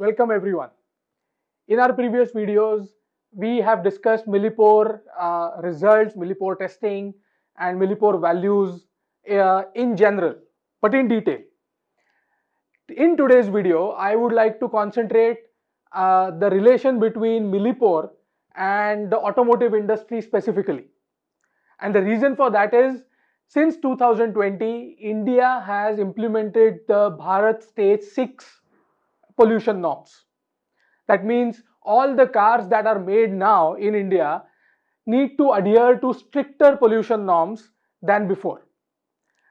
Welcome everyone. In our previous videos, we have discussed millipore uh, results, millipore testing and millipore values uh, in general, but in detail. In today's video, I would like to concentrate uh, the relation between millipore and the automotive industry specifically. And the reason for that is since 2020, India has implemented the Bharat Stage 6 pollution norms. That means all the cars that are made now in India need to adhere to stricter pollution norms than before.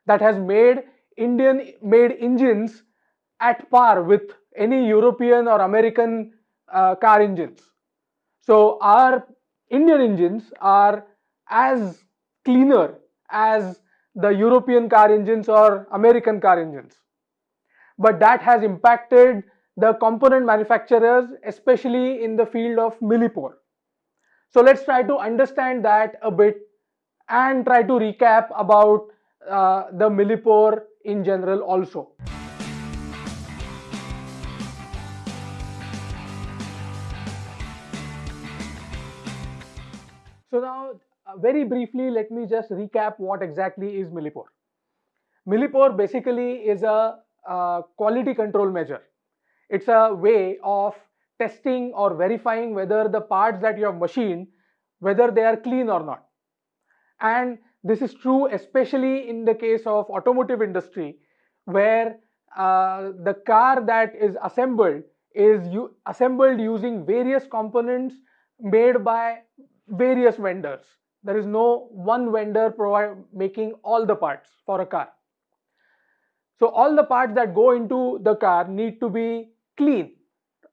That has made Indian made engines at par with any European or American uh, car engines. So our Indian engines are as cleaner as the European car engines or American car engines. But that has impacted the component manufacturers, especially in the field of millipore. So let's try to understand that a bit and try to recap about uh, the millipore in general also. So now uh, very briefly let me just recap what exactly is millipore. Millipore basically is a uh, quality control measure. It's a way of testing or verifying whether the parts that you have machined whether they are clean or not. And this is true especially in the case of automotive industry where uh, the car that is assembled is assembled using various components made by various vendors. There is no one vendor making all the parts for a car. So all the parts that go into the car need to be clean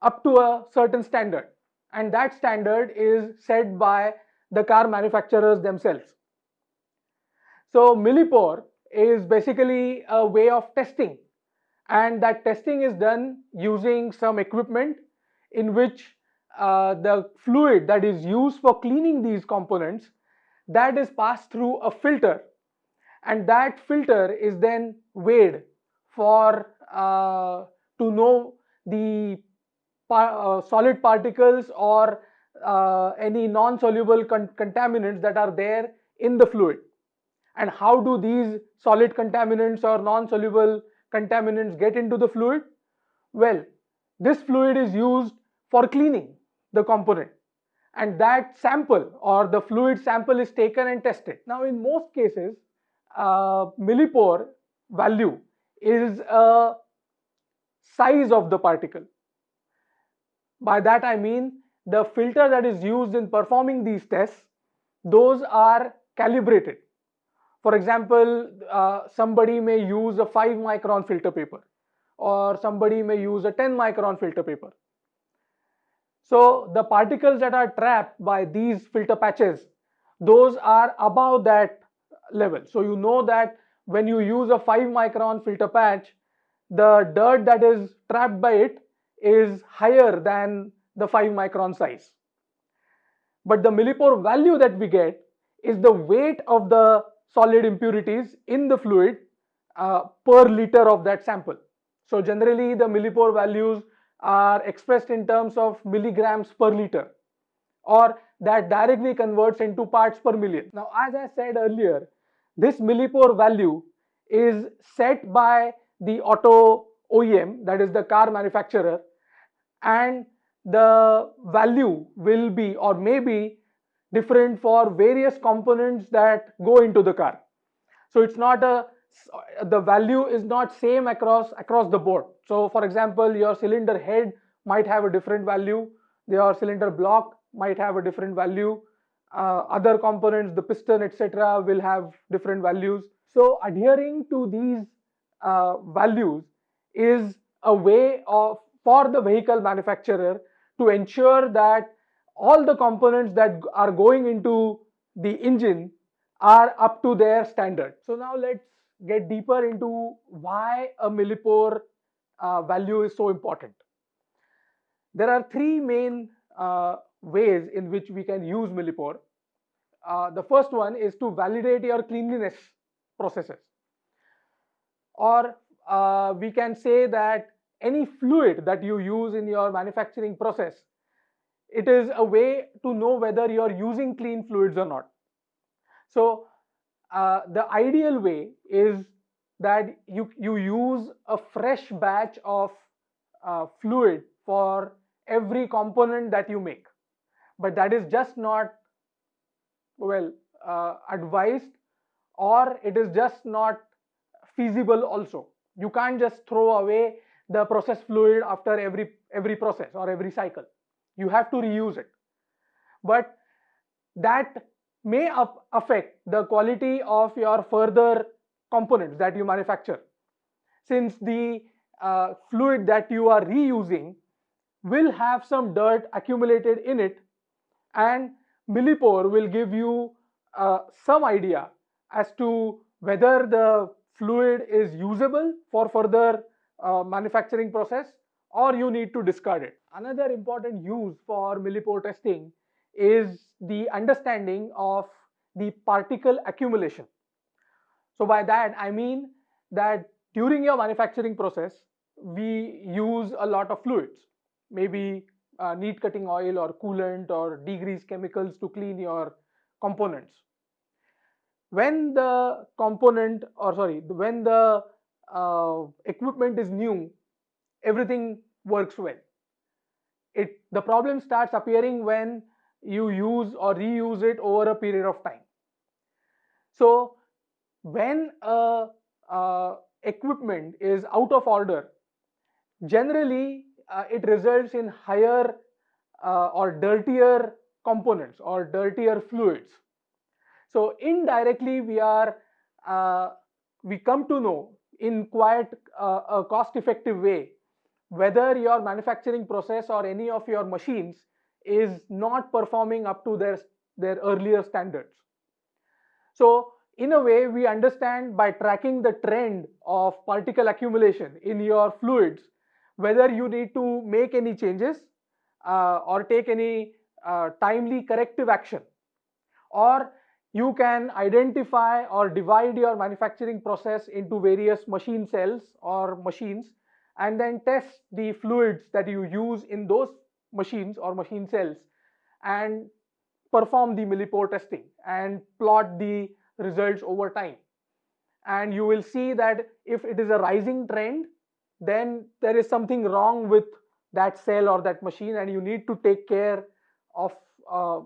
up to a certain standard. And that standard is set by the car manufacturers themselves. So millipore is basically a way of testing. And that testing is done using some equipment in which uh, the fluid that is used for cleaning these components that is passed through a filter. And that filter is then weighed for uh, to know the par uh, solid particles or uh, any non-soluble con contaminants that are there in the fluid. And how do these solid contaminants or non-soluble contaminants get into the fluid? Well this fluid is used for cleaning the component. And that sample or the fluid sample is taken and tested. Now in most cases uh, millipore value is a size of the particle. By that I mean the filter that is used in performing these tests those are calibrated. For example, uh, somebody may use a 5 micron filter paper or somebody may use a 10 micron filter paper so the particles that are trapped by these filter patches, those are above that level. So you know that when you use a 5 micron filter patch, the dirt that is trapped by it is higher than the 5 micron size. But the millipore value that we get is the weight of the solid impurities in the fluid uh, per liter of that sample. So generally the millipore values are expressed in terms of milligrams per liter or that directly converts into parts per million. Now as I said earlier, this millipore value is set by the auto OEM that is the car manufacturer and the value will be or may be different for various components that go into the car. So it's not a the value is not same across across the board. So for example, your cylinder head might have a different value, your cylinder block might have a different value, uh, other components, the piston, etc. will have different values. So adhering to these uh, values is a way of for the vehicle manufacturer to ensure that all the components that are going into the engine are up to their standard. So now let's get deeper into why a millipore uh, value is so important. There are three main uh, ways in which we can use millipore. Uh, the first one is to validate your cleanliness processes. Or uh, we can say that any fluid that you use in your manufacturing process, it is a way to know whether you're using clean fluids or not. So uh, the ideal way is that you, you use a fresh batch of uh, fluid for every component that you make. But that is just not, well, uh, advised or it is just not feasible also. You can't just throw away the process fluid after every, every process or every cycle. You have to reuse it. But that may affect the quality of your further components that you manufacture. Since the uh, fluid that you are reusing will have some dirt accumulated in it and Millipore will give you uh, some idea as to whether the fluid is usable for further uh, manufacturing process or you need to discard it. Another important use for millipore testing is the understanding of the particle accumulation. So by that I mean that during your manufacturing process we use a lot of fluids maybe uh, neat cutting oil or coolant or degrease chemicals to clean your components. When the component or sorry when the uh, equipment is new everything works well. It the problem starts appearing when you use or reuse it over a period of time. So when a, equipment is out of order, generally uh, it results in higher uh, or dirtier components or dirtier fluids. So indirectly we are uh, we come to know in quite uh, a cost effective way whether your manufacturing process or any of your machines is not performing up to their, their earlier standards. So in a way, we understand by tracking the trend of particle accumulation in your fluids, whether you need to make any changes uh, or take any uh, timely corrective action or you can identify or divide your manufacturing process into various machine cells or machines and then test the fluids that you use in those machines or machine cells and perform the millipore testing and plot the results over time. And you will see that if it is a rising trend, then there is something wrong with that cell or that machine and you need to take care of, uh,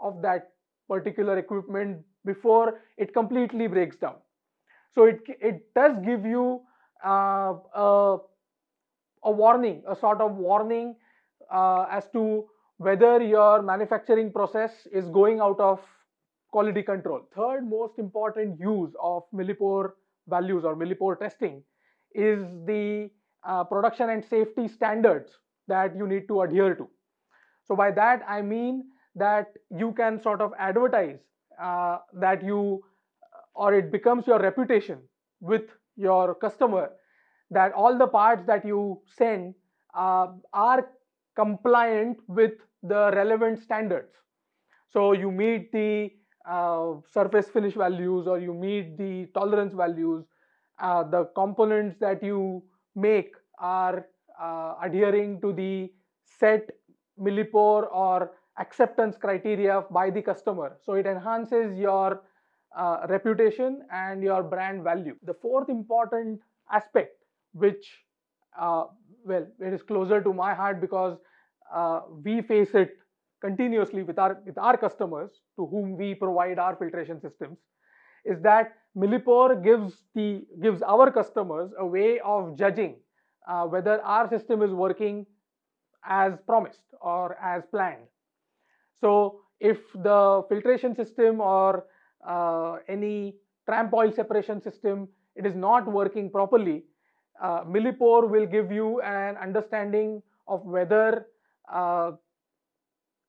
of that particular equipment before it completely breaks down. So it, it does give you uh, a, a warning, a sort of warning uh, as to whether your manufacturing process is going out of quality control. Third most important use of millipore values or millipore testing is the uh, production and safety standards that you need to adhere to. So by that I mean that you can sort of advertise uh, that you or it becomes your reputation with your customer that all the parts that you send uh, are compliant with the relevant standards. So you meet the uh, surface finish values or you meet the tolerance values. Uh, the components that you make are uh, adhering to the set millipore or acceptance criteria by the customer. So it enhances your uh, reputation and your brand value. The fourth important aspect which uh, well it is closer to my heart because uh, we face it continuously with our with our customers to whom we provide our filtration systems is that millipore gives the gives our customers a way of judging uh, whether our system is working as promised or as planned so if the filtration system or uh, any tramp oil separation system it is not working properly uh, millipore will give you an understanding of whether uh,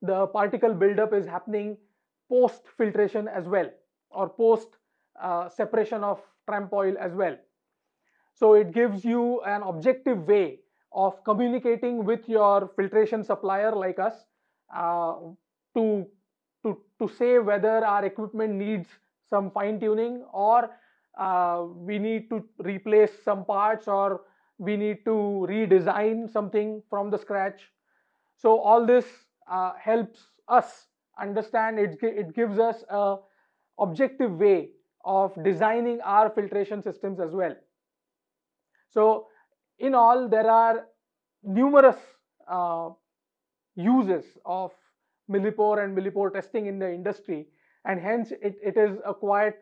the particle buildup is happening post filtration as well or post uh, separation of tramp oil as well. So it gives you an objective way of communicating with your filtration supplier like us uh, to, to, to say whether our equipment needs some fine tuning or uh, we need to replace some parts or we need to redesign something from the scratch. So all this uh, helps us understand, it, it gives us a objective way of designing our filtration systems as well. So in all, there are numerous uh, uses of millipore and millipore testing in the industry and hence it, it is a quite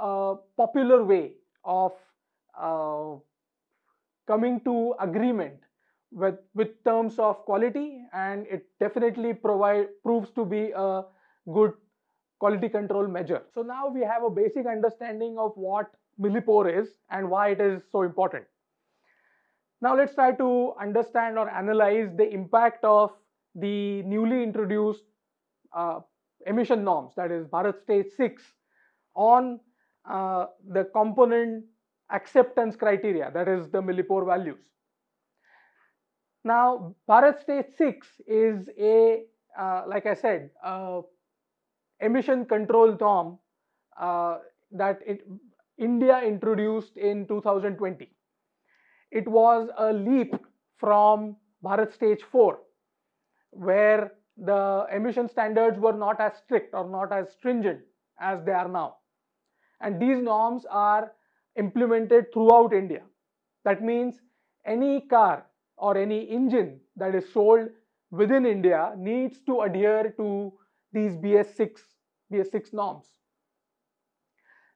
uh, popular way of uh, coming to agreement with with terms of quality and it definitely provide proves to be a good quality control measure. So now we have a basic understanding of what millipore is and why it is so important. Now let's try to understand or analyze the impact of the newly introduced uh, emission norms that is Bharat Stage 6 on uh, the component acceptance criteria that is the millipore values. Now Bharat Stage 6 is a uh, like I said emission control norm uh, that it, India introduced in 2020. It was a leap from Bharat Stage 4 where the emission standards were not as strict or not as stringent as they are now. And these norms are implemented throughout India. That means any car or any engine that is sold within India needs to adhere to these BS6, BS6 norms.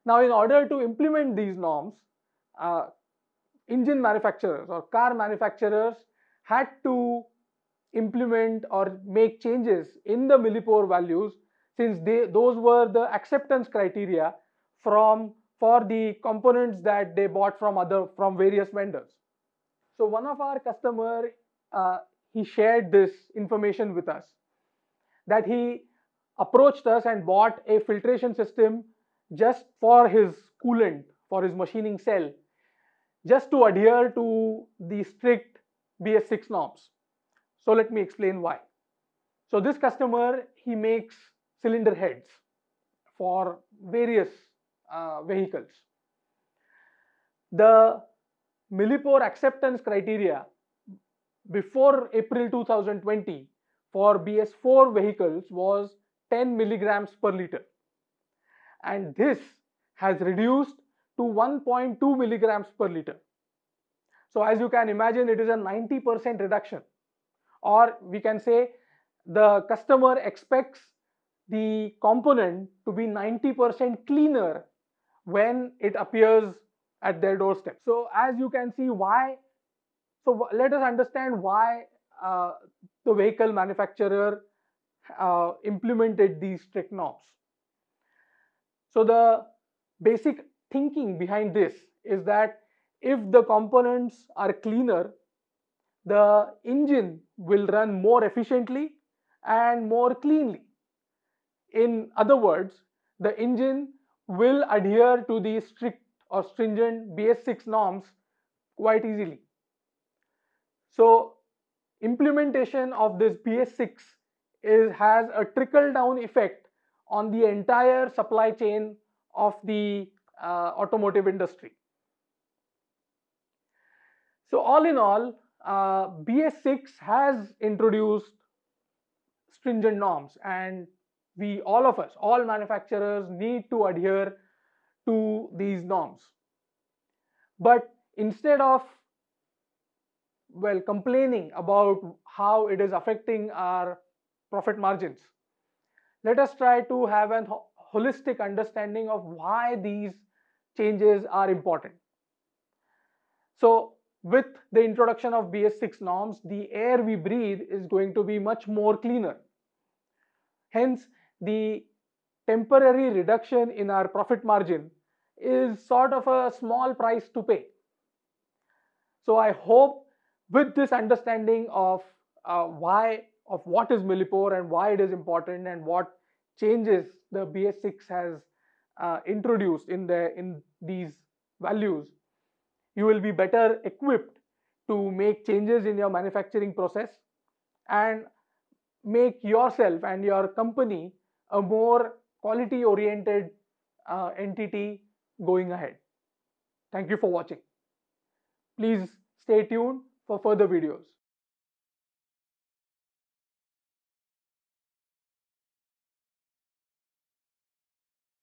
Now, in order to implement these norms, uh, engine manufacturers or car manufacturers had to implement or make changes in the millipore values since they those were the acceptance criteria from for the components that they bought from other from various vendors. So one of our customer uh, he shared this information with us that he approached us and bought a filtration system just for his coolant for his machining cell just to adhere to the strict BS6 norms so let me explain why. So this customer, he makes cylinder heads for various uh, vehicles. The millipore acceptance criteria before April 2020 for BS4 vehicles was 10 milligrams per liter. And this has reduced to 1.2 milligrams per liter. So as you can imagine, it is a 90% reduction or we can say the customer expects the component to be 90% cleaner when it appears at their doorstep. So as you can see why, so let us understand why uh, the vehicle manufacturer uh, implemented these strict norms. So the basic thinking behind this is that if the components are cleaner, the engine will run more efficiently and more cleanly. In other words, the engine will adhere to the strict or stringent BS6 norms quite easily. So implementation of this BS6 is, has a trickle down effect on the entire supply chain of the uh, automotive industry. So all in all, uh, BS6 has introduced stringent norms and we all of us all manufacturers need to adhere to these norms. But instead of well complaining about how it is affecting our profit margins let us try to have a holistic understanding of why these changes are important. So with the introduction of BS6 norms, the air we breathe is going to be much more cleaner. Hence, the temporary reduction in our profit margin is sort of a small price to pay. So I hope with this understanding of uh, why of what is millipore and why it is important and what changes the BS6 has uh, introduced in the in these values you will be better equipped to make changes in your manufacturing process and make yourself and your company a more quality oriented uh, entity going ahead. Thank you for watching. Please stay tuned for further videos.